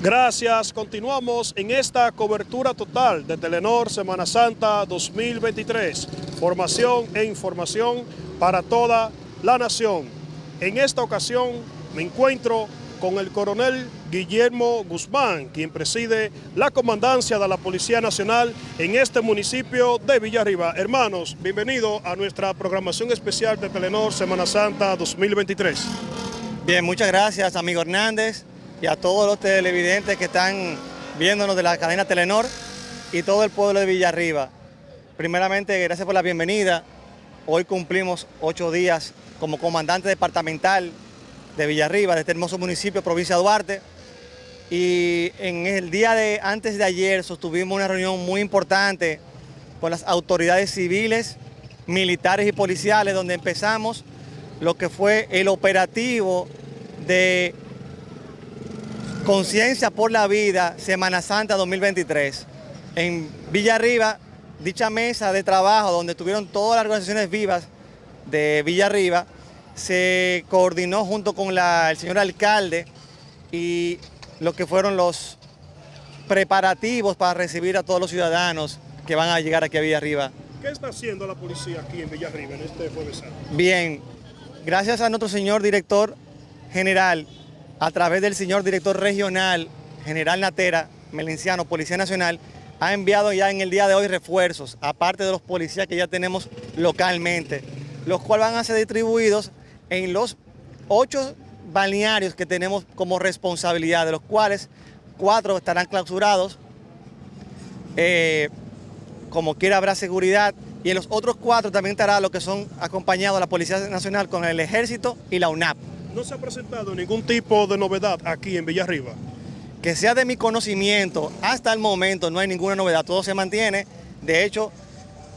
Gracias, continuamos en esta cobertura total de Telenor Semana Santa 2023. Formación e información para toda la nación. En esta ocasión me encuentro con el coronel Guillermo Guzmán, quien preside la comandancia de la Policía Nacional en este municipio de Villarriba. Hermanos, bienvenido a nuestra programación especial de Telenor Semana Santa 2023. Bien, muchas gracias, amigo Hernández y a todos los televidentes que están viéndonos de la cadena Telenor y todo el pueblo de Villarriba. Primeramente, gracias por la bienvenida. Hoy cumplimos ocho días como comandante departamental de Villarriba, de este hermoso municipio, provincia de Duarte. Y en el día de antes de ayer sostuvimos una reunión muy importante con las autoridades civiles, militares y policiales, donde empezamos lo que fue el operativo de Conciencia por la Vida, Semana Santa 2023. En Villarriba, dicha mesa de trabajo donde estuvieron todas las organizaciones vivas de Villarriba, se coordinó junto con el señor alcalde y lo que fueron los preparativos para recibir a todos los ciudadanos que van a llegar aquí a Villarriba. ¿Qué está haciendo la policía aquí en Villarriba en este jueves santo? Bien, gracias a nuestro señor director general a través del señor director regional, general Natera, Melenciano, Policía Nacional, ha enviado ya en el día de hoy refuerzos, aparte de los policías que ya tenemos localmente, los cuales van a ser distribuidos en los ocho balnearios que tenemos como responsabilidad, de los cuales cuatro estarán clausurados, eh, como quiera habrá seguridad, y en los otros cuatro también estará lo que son acompañados la Policía Nacional con el Ejército y la UNAP. ¿No se ha presentado ningún tipo de novedad aquí en Villarriba? Que sea de mi conocimiento, hasta el momento no hay ninguna novedad, todo se mantiene. De hecho,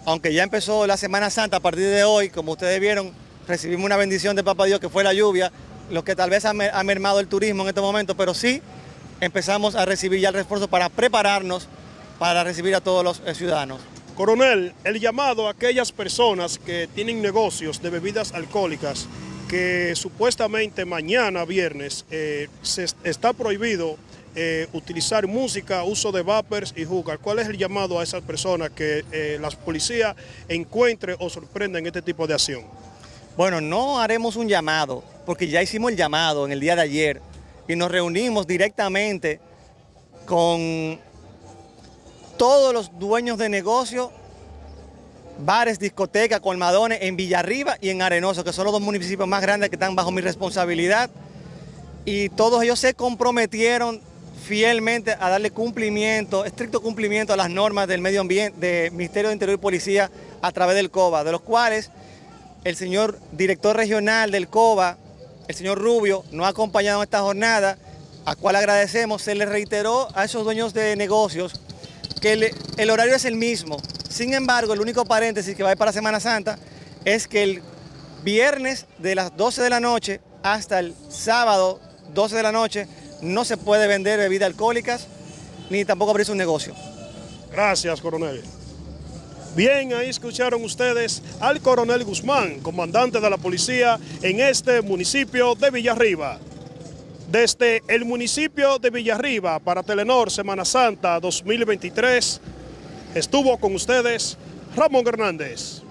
aunque ya empezó la Semana Santa a partir de hoy, como ustedes vieron, recibimos una bendición de Papá Dios que fue la lluvia, lo que tal vez ha mermado el turismo en este momento, pero sí empezamos a recibir ya el refuerzo para prepararnos para recibir a todos los eh, ciudadanos. Coronel, el llamado a aquellas personas que tienen negocios de bebidas alcohólicas que supuestamente mañana, viernes, eh, se está prohibido eh, utilizar música, uso de vapers y jugar. ¿Cuál es el llamado a esas personas que eh, las policías encuentren o sorprendan este tipo de acción? Bueno, no haremos un llamado, porque ya hicimos el llamado en el día de ayer y nos reunimos directamente con todos los dueños de negocio bares, discotecas, colmadones en Villarriba y en Arenoso, que son los dos municipios más grandes que están bajo mi responsabilidad. Y todos ellos se comprometieron fielmente a darle cumplimiento, estricto cumplimiento a las normas del medio ambiente, del Ministerio de Interior y Policía a través del COBA, de los cuales el señor director regional del COBA, el señor Rubio, nos ha acompañado en esta jornada, a cual agradecemos, se le reiteró a esos dueños de negocios que el horario es el mismo, sin embargo, el único paréntesis que va a ir para Semana Santa es que el viernes de las 12 de la noche hasta el sábado 12 de la noche no se puede vender bebidas alcohólicas ni tampoco abrirse un negocio. Gracias, coronel. Bien, ahí escucharon ustedes al coronel Guzmán, comandante de la policía en este municipio de Villarriba. Desde el municipio de Villarriba para Telenor Semana Santa 2023, Estuvo con ustedes Ramón Hernández.